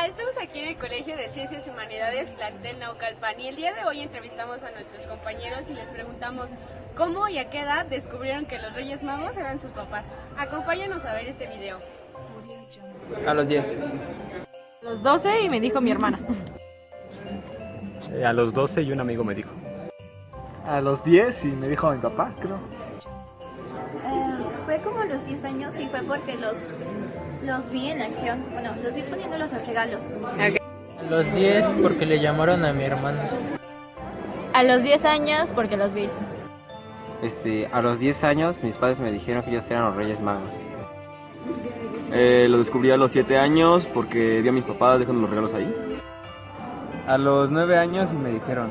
Hola, estamos aquí en el Colegio de Ciencias y Humanidades Plantel Naucalpan y el día de hoy entrevistamos a nuestros compañeros y les preguntamos cómo y a qué edad descubrieron que los Reyes Magos eran sus papás. Acompáñanos a ver este video. A los 10. A los 12 y me dijo mi hermana. Eh, a los 12 y un amigo me dijo. A los 10 y me dijo mi papá, creo. Eh, fue como a los 10 años y fue porque los, los vi en acción. Bueno, los vi poniéndolos los regalos. A los 10 porque le llamaron a mi hermana. A los 10 años porque los vi. Este, a los 10 años mis padres me dijeron que ellos eran los Reyes Magos. Eh, lo descubrí a los 7 años porque vi a mis papás dejando los regalos ahí. A los 9 años y me dijeron.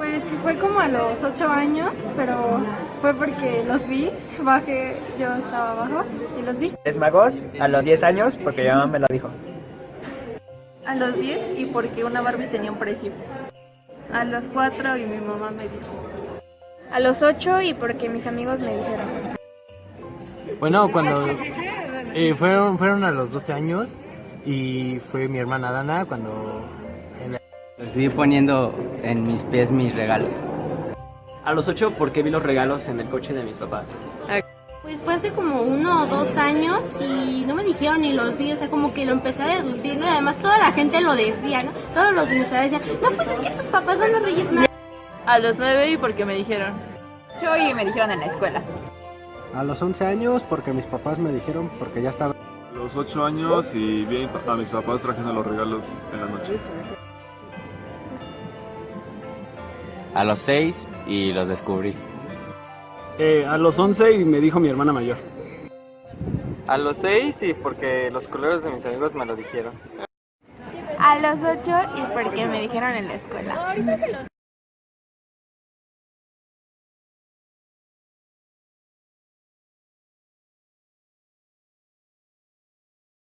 Pues que fue como a los 8 años, pero fue porque los vi, bajé, yo estaba abajo y los vi. ¿Es magos? A los 10 años porque mi mamá me lo dijo. A los 10 y porque una Barbie tenía un precio. A los 4 y mi mamá me dijo. A los 8 y porque mis amigos me dijeron. Bueno, cuando eh, fueron, fueron a los 12 años y fue mi hermana Dana cuando... Vi poniendo en mis pies mis regalos. A los 8 porque vi los regalos en el coche de mis papás. Pues fue hace como uno o dos años y no me dijeron ni los días, o sea, como que lo empecé a deducir, ¿no? Y además toda la gente lo decía, ¿no? Todos los dinosaurios decían, no, pues es que tus papás son los reyes magos. A los 9 y porque me dijeron. Yo y me dijeron en la escuela. A los 11 años porque mis papás me dijeron porque ya estaba. A los 8 años y vi a mis papás trayendo los regalos en la noche. A los 6 y los descubrí. Eh, a los 11 y me dijo mi hermana mayor. A los 6 y porque los colores de mis amigos me lo dijeron. A los 8 y porque me dijeron en la escuela.